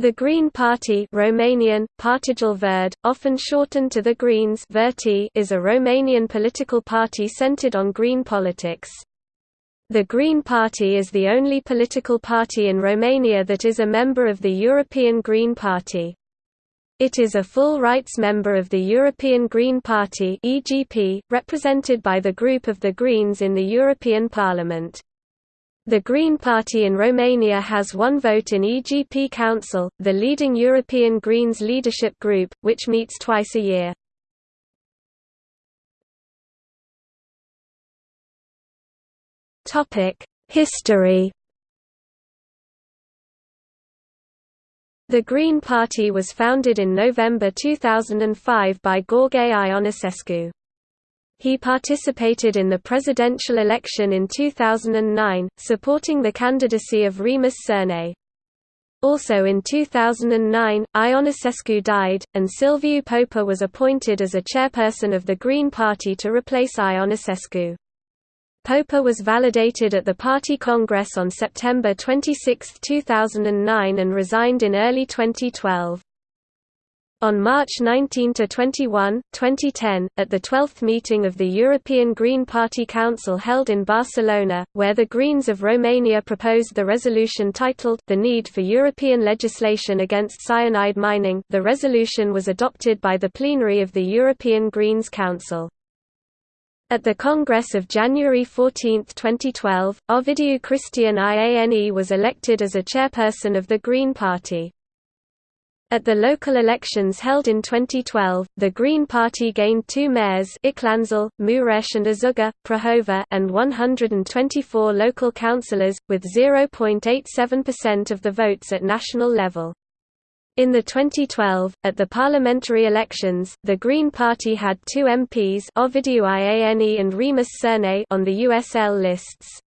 The Green Party Romanian, Partidul Verde, often shortened to the Greens is a Romanian political party centered on green politics. The Green Party is the only political party in Romania that is a member of the European Green Party. It is a full rights member of the European Green Party (EGP), represented by the group of the Greens in the European Parliament. The Green Party in Romania has one vote in EGP Council, the leading European Greens leadership group, which meets twice a year. History The Green Party was founded in November 2005 by Gheorghe Ionesescu. He participated in the presidential election in 2009, supporting the candidacy of Remus Cernei. Also in 2009, Ionesescu died, and Silviu Popa was appointed as a chairperson of the Green Party to replace Ionesescu. Popa was validated at the party congress on September 26, 2009 and resigned in early 2012. On March 19–21, 2010, at the 12th meeting of the European Green Party Council held in Barcelona, where the Greens of Romania proposed the resolution titled, The Need for European Legislation Against Cyanide Mining the resolution was adopted by the plenary of the European Greens Council. At the Congress of January 14, 2012, Ovidiu Cristian Iane was elected as a chairperson of the Green Party. At the local elections held in 2012, the Green Party gained two mayors Iclănzel, Mureș and Azuga, Prahova and 124 local councillors, with 0.87% of the votes at national level. In the 2012, at the parliamentary elections, the Green Party had two MPs Ovidiu Iane and Remus Cernei on the USL lists.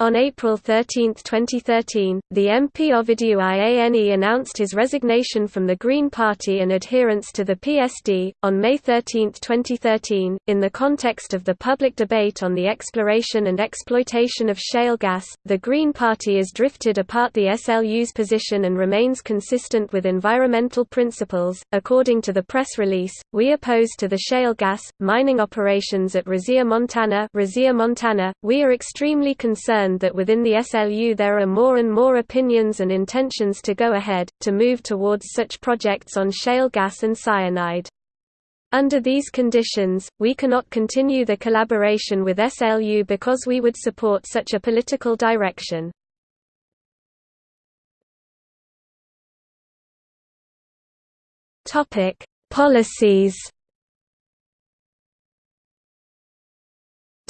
On April 13, 2013, the MP Ovidiu Iane announced his resignation from the Green Party and adherence to the PSD. On May 13, 2013, in the context of the public debate on the exploration and exploitation of shale gas, the Green Party is drifted apart the SLU's position and remains consistent with environmental principles. According to the press release, we oppose to the shale gas mining operations at Rosia Montana. Rosia Montana, we are extremely concerned that within the SLU there are more and more opinions and intentions to go ahead, to move towards such projects on shale gas and cyanide. Under these conditions, we cannot continue the collaboration with SLU because we would support such a political direction. Policies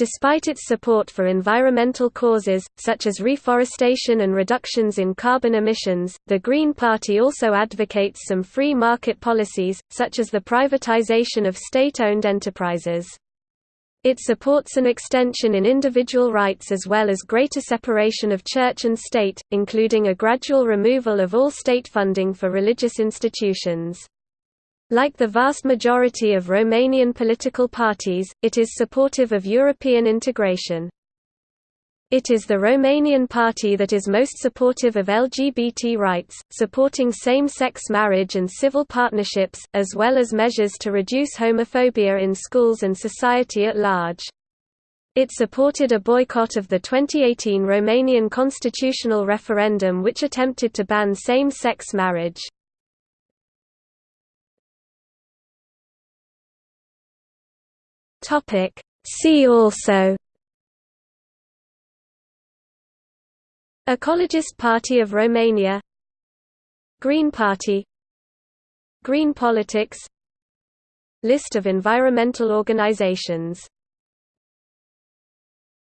Despite its support for environmental causes, such as reforestation and reductions in carbon emissions, the Green Party also advocates some free market policies, such as the privatization of state-owned enterprises. It supports an extension in individual rights as well as greater separation of church and state, including a gradual removal of all state funding for religious institutions. Like the vast majority of Romanian political parties, it is supportive of European integration. It is the Romanian party that is most supportive of LGBT rights, supporting same-sex marriage and civil partnerships, as well as measures to reduce homophobia in schools and society at large. It supported a boycott of the 2018 Romanian constitutional referendum which attempted to ban same-sex marriage. Topic See also Ecologist Party of Romania Green Party Green politics List of environmental organizations